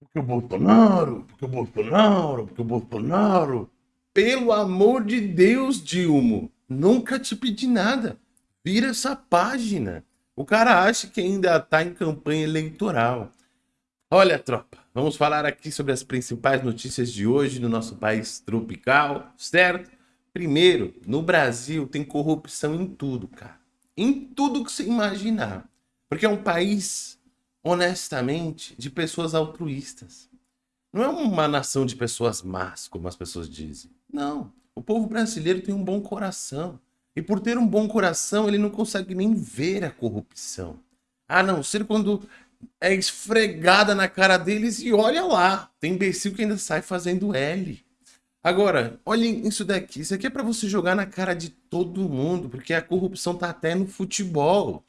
Porque o Bolsonaro, porque o Bolsonaro, porque o Bolsonaro. Pelo amor de Deus, Dilma, nunca te pedi nada. Vira essa página. O cara acha que ainda tá em campanha eleitoral. Olha, tropa, vamos falar aqui sobre as principais notícias de hoje no nosso país tropical, certo? Primeiro, no Brasil tem corrupção em tudo, cara. Em tudo que você imaginar. Porque é um país, honestamente, de pessoas altruístas. Não é uma nação de pessoas más, como as pessoas dizem. Não. O povo brasileiro tem um bom coração. E por ter um bom coração, ele não consegue nem ver a corrupção. A não ser quando é esfregada na cara deles e olha lá, tem imbecil que ainda sai fazendo L. Agora, olhem isso daqui, isso aqui é para você jogar na cara de todo mundo, porque a corrupção tá até no futebol.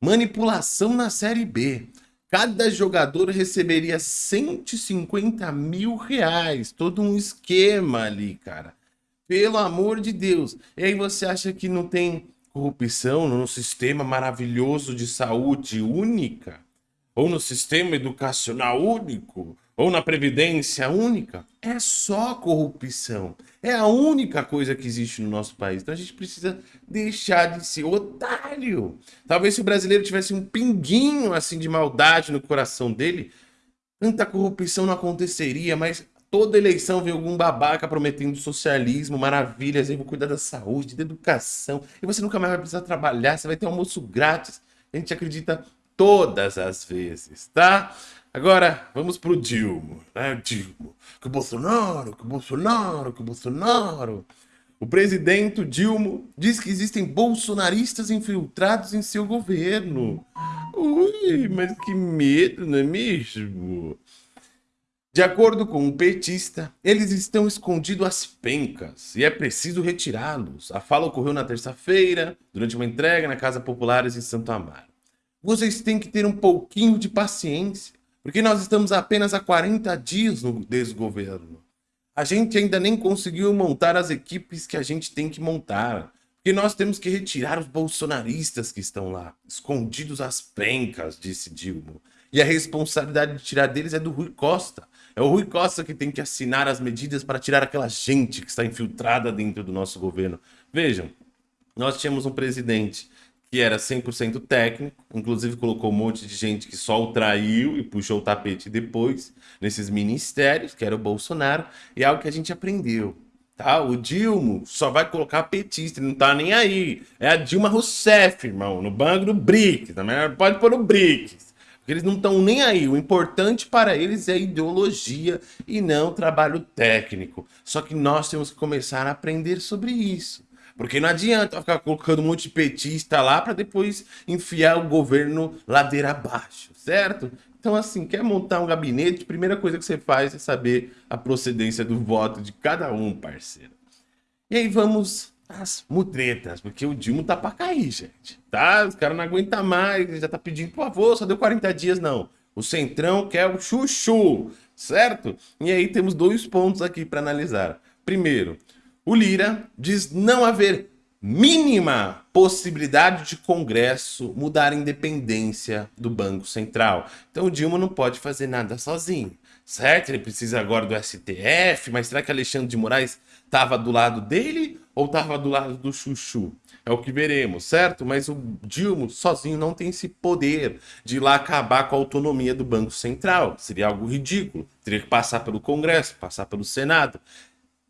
Manipulação na Série B. Cada jogador receberia 150 mil reais, todo um esquema ali, cara. Pelo amor de Deus. E aí você acha que não tem corrupção no sistema maravilhoso de saúde única? ou no sistema educacional único, ou na previdência única, é só corrupção. É a única coisa que existe no nosso país. Então a gente precisa deixar de ser otário. Talvez se o brasileiro tivesse um pinguinho assim de maldade no coração dele, tanta corrupção não aconteceria, mas toda eleição vem algum babaca prometendo socialismo, maravilhas, aí vou cuidar da saúde, da educação, e você nunca mais vai precisar trabalhar, você vai ter almoço grátis. A gente acredita todas as vezes, tá? Agora, vamos pro Dilma, né? Dilma, que o Bolsonaro, que o Bolsonaro, que o Bolsonaro. O presidente Dilma diz que existem bolsonaristas infiltrados em seu governo. Ui, mas que medo, não é mesmo? De acordo com um petista, eles estão escondidos às pencas e é preciso retirá-los. A fala ocorreu na terça-feira, durante uma entrega na Casa Populares em Santo Amaro vocês têm que ter um pouquinho de paciência, porque nós estamos apenas há 40 dias no desgoverno. A gente ainda nem conseguiu montar as equipes que a gente tem que montar, porque nós temos que retirar os bolsonaristas que estão lá, escondidos às pencas, disse Dilma. E a responsabilidade de tirar deles é do Rui Costa. É o Rui Costa que tem que assinar as medidas para tirar aquela gente que está infiltrada dentro do nosso governo. Vejam, nós tínhamos um presidente que era 100% técnico, inclusive colocou um monte de gente que só o traiu e puxou o tapete depois, nesses ministérios, que era o Bolsonaro, e é algo que a gente aprendeu. Tá? O Dilma só vai colocar petista, ele não tá nem aí. É a Dilma Rousseff, irmão, no banco do BRICS, também pode pôr o BRICS. Porque eles não estão nem aí. O importante para eles é ideologia e não trabalho técnico. Só que nós temos que começar a aprender sobre isso. Porque não adianta ficar colocando um monte de petista lá para depois enfiar o governo ladeira abaixo, certo? Então, assim, quer montar um gabinete, a primeira coisa que você faz é saber a procedência do voto de cada um, parceiro. E aí vamos às mutretas, porque o Dilma tá pra cair, gente. Tá? Os caras não aguentam mais, já tá pedindo, por favor, só deu 40 dias, não. O Centrão quer o chuchu, certo? E aí temos dois pontos aqui para analisar. Primeiro, o Lira diz não haver mínima possibilidade de Congresso mudar a independência do Banco Central. Então o Dilma não pode fazer nada sozinho, certo? Ele precisa agora do STF, mas será que Alexandre de Moraes estava do lado dele ou estava do lado do Chuchu? É o que veremos, certo? Mas o Dilma sozinho não tem esse poder de ir lá acabar com a autonomia do Banco Central. Seria algo ridículo. Teria que passar pelo Congresso, passar pelo Senado.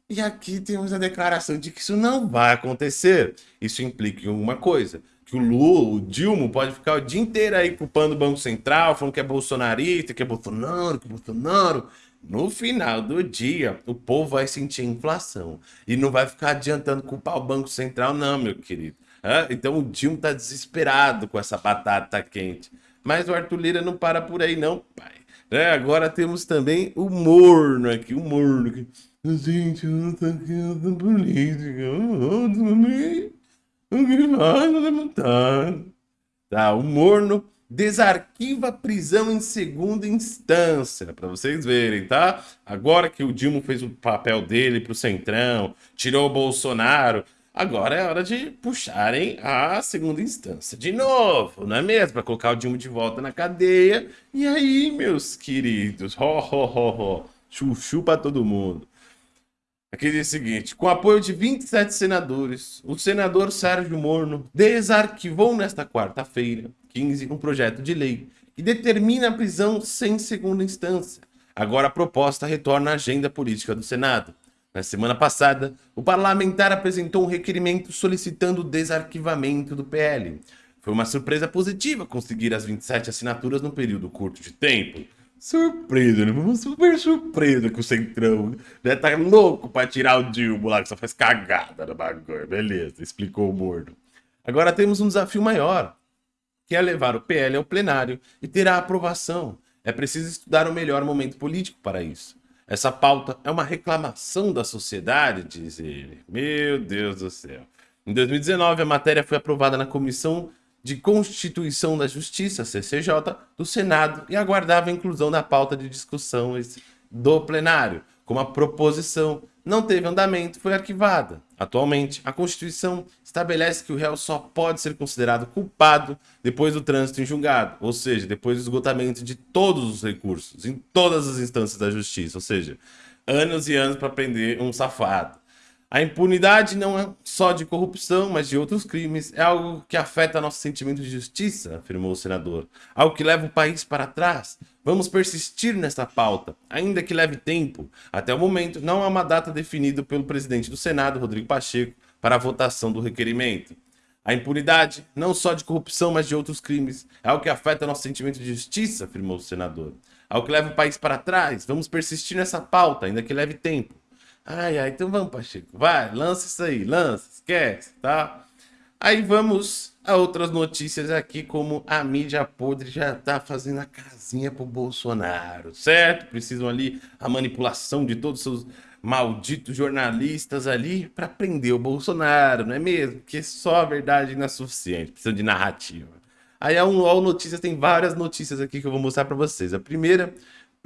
E aqui temos a declaração de que isso não vai acontecer. Isso implica em uma coisa, que o Lula, o Dilma, pode ficar o dia inteiro aí culpando o Banco Central, falando que é bolsonarista, que é Bolsonaro, que é Bolsonaro. No final do dia, o povo vai sentir inflação. E não vai ficar adiantando culpar o Banco Central, não, meu querido. Então o Dilma tá desesperado com essa batata quente. Mas o Arthur Lira não para por aí, não, pai. É, agora temos também o morno aqui, o morno aqui. Gente, eu não tô aqui na política. O que é deputado. Tá, o morno desarquiva prisão em segunda instância, para vocês verem, tá? Agora que o Dilma fez o papel dele pro Centrão, tirou o Bolsonaro, Agora é hora de puxarem a segunda instância de novo, não é mesmo? Para colocar o Dilma de volta na cadeia. E aí, meus queridos, ho, ho, ho, ho. chuchu para todo mundo. Aqui diz o seguinte, com apoio de 27 senadores, o senador Sérgio Morno desarquivou nesta quarta-feira, 15, um projeto de lei que determina a prisão sem segunda instância. Agora a proposta retorna à agenda política do Senado. Na semana passada, o parlamentar apresentou um requerimento solicitando o desarquivamento do PL. Foi uma surpresa positiva conseguir as 27 assinaturas num período curto de tempo. Surpresa, né? Super surpresa que o Centrão né? tá louco pra tirar o Dilma lá, que só faz cagada no bagulho. Beleza, explicou o Mordo. Agora temos um desafio maior, que é levar o PL ao plenário e ter a aprovação. É preciso estudar o melhor momento político para isso. Essa pauta é uma reclamação da sociedade, diz ele. Meu Deus do céu. Em 2019, a matéria foi aprovada na Comissão de Constituição da Justiça, CCJ, do Senado e aguardava a inclusão na pauta de discussão do plenário, como a proposição não teve andamento, foi arquivada. Atualmente, a Constituição estabelece que o réu só pode ser considerado culpado depois do trânsito em julgado, ou seja, depois do esgotamento de todos os recursos, em todas as instâncias da justiça, ou seja, anos e anos para prender um safado. A impunidade não é só de corrupção, mas de outros crimes. É algo que afeta nosso sentimento de justiça, afirmou o senador. Algo que leva o país para trás. Vamos persistir nessa pauta, ainda que leve tempo. Até o momento, não há uma data definida pelo presidente do Senado, Rodrigo Pacheco, para a votação do requerimento. A impunidade, não só de corrupção, mas de outros crimes, é algo que afeta nosso sentimento de justiça, afirmou o senador. Algo que leva o país para trás. Vamos persistir nessa pauta, ainda que leve tempo. Ai, ai, então vamos, Pacheco. Vai, lança isso aí, lança, esquece, tá? Aí vamos a outras notícias aqui, como a mídia podre já tá fazendo a casinha pro Bolsonaro, certo? Precisam ali a manipulação de todos os seus malditos jornalistas ali para prender o Bolsonaro, não é mesmo? Porque só a verdade não é suficiente, precisa de narrativa. Aí a UOL Notícias tem várias notícias aqui que eu vou mostrar para vocês. A primeira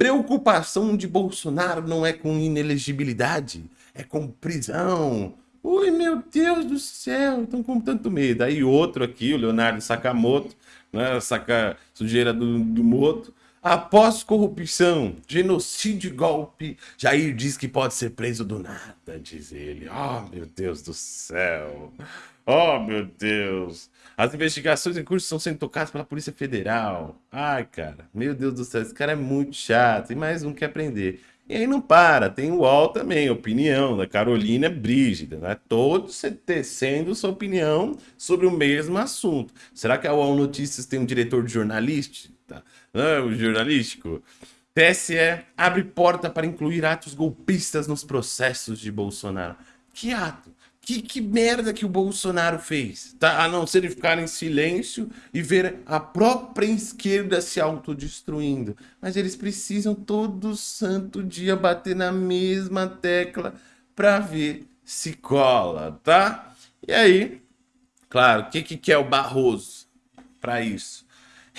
Preocupação de Bolsonaro não é com inelegibilidade, é com prisão. Ui, meu Deus do céu, estão com tanto medo. Aí outro aqui, o Leonardo Sakamoto, né, saca sujeira do, do Moto. Após corrupção, genocídio e golpe, Jair diz que pode ser preso do nada, diz ele. Oh, meu Deus do céu. Oh, meu Deus. As investigações em curso estão sendo tocadas pela Polícia Federal. Ai, cara, meu Deus do céu, esse cara é muito chato. E mais um que aprender. E aí não para, tem o UOL também, opinião da Carolina Brígida, né? Todos tecendo sua opinião sobre o mesmo assunto. Será que a UOL Notícias tem um diretor de jornalístico? Não, o jornalístico? TSE abre porta para incluir atos golpistas nos processos de Bolsonaro. Que ato? Que, que merda que o Bolsonaro fez, tá? A não ser ficar em silêncio e ver a própria esquerda se autodestruindo. Mas eles precisam todo santo dia bater na mesma tecla para ver se cola, tá? E aí, claro, o que, que quer o Barroso para isso?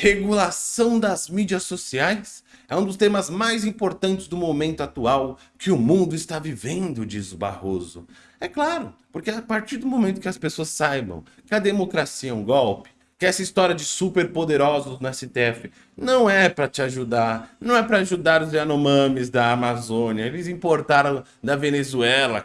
Regulação das mídias sociais é um dos temas mais importantes do momento atual que o mundo está vivendo, diz o Barroso. É claro, porque a partir do momento que as pessoas saibam que a democracia é um golpe, que essa história de superpoderosos no STF não é para te ajudar, não é para ajudar os Yanomamis da Amazônia, eles importaram da Venezuela,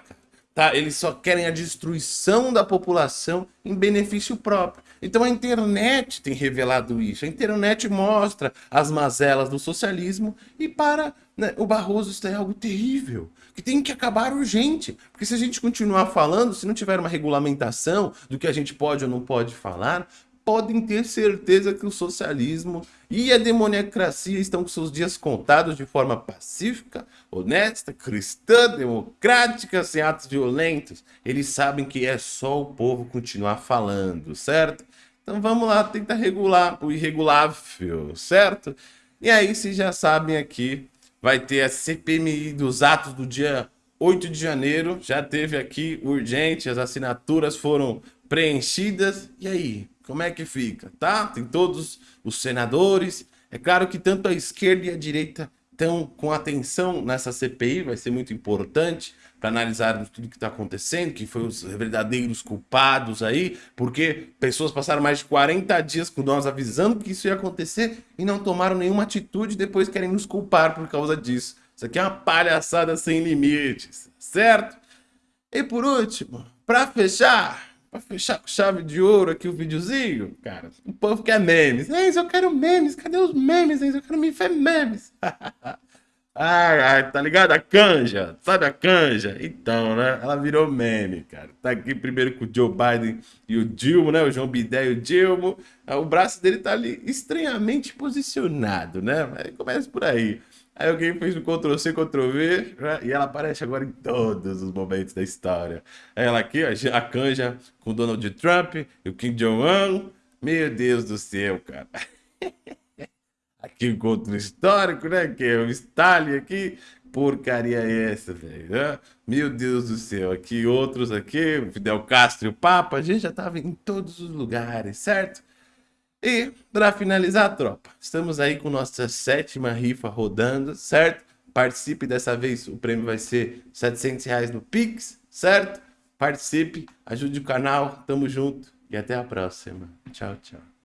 tá? Eles só querem a destruição da população em benefício próprio. Então a internet tem revelado isso. A internet mostra as mazelas do socialismo e para né, o Barroso isso é algo terrível, que tem que acabar urgente. Porque se a gente continuar falando, se não tiver uma regulamentação do que a gente pode ou não pode falar, podem ter certeza que o socialismo e a demoniacracia estão com seus dias contados de forma pacífica, honesta, cristã, democrática, sem atos violentos. Eles sabem que é só o povo continuar falando, certo? Então vamos lá tentar regular o irregulável, certo? E aí vocês já sabem aqui, vai ter a CPMI dos atos do dia 8 de janeiro. Já teve aqui urgente, as assinaturas foram preenchidas. E aí, como é que fica, tá? Tem todos os senadores. É claro que tanto a esquerda e a direita Então, com atenção nessa CPI, vai ser muito importante para analisarmos tudo que está acontecendo, que foi os verdadeiros culpados aí, porque pessoas passaram mais de 40 dias com nós avisando que isso ia acontecer e não tomaram nenhuma atitude e depois querem nos culpar por causa disso. Isso aqui é uma palhaçada sem limites, certo? E por último, para fechar, para fechar com chave de ouro aqui o videozinho, cara, o povo quer memes. Enzo, eu quero memes, cadê os memes, Enzo? Eu quero me ver memes. Ah, tá ligado? A canja, sabe a canja? Então, né? Ela virou meme, cara. Tá aqui primeiro com o Joe Biden e o Dilma, né? O João Bidé e o Dilma. Ah, o braço dele tá ali estranhamente posicionado, né? Mas começa por aí. Aí alguém fez um Ctrl-C, Ctrl-V, né? e ela aparece agora em todos os momentos da história. Ela aqui, a canja com Donald Trump e o Kim Jong-un. Meu Deus do céu, cara. aqui encontro histórico, né? Que é o Stalin aqui. Porcaria é essa, velho? Né? Meu Deus do céu. Aqui outros aqui, Fidel Castro e o Papa. A gente já tava em todos os lugares, certo? E, para finalizar, tropa, estamos aí com nossa sétima rifa rodando, certo? Participe dessa vez, o prêmio vai ser 700 reais no Pix, certo? Participe, ajude o canal, tamo junto e até a próxima. Tchau, tchau.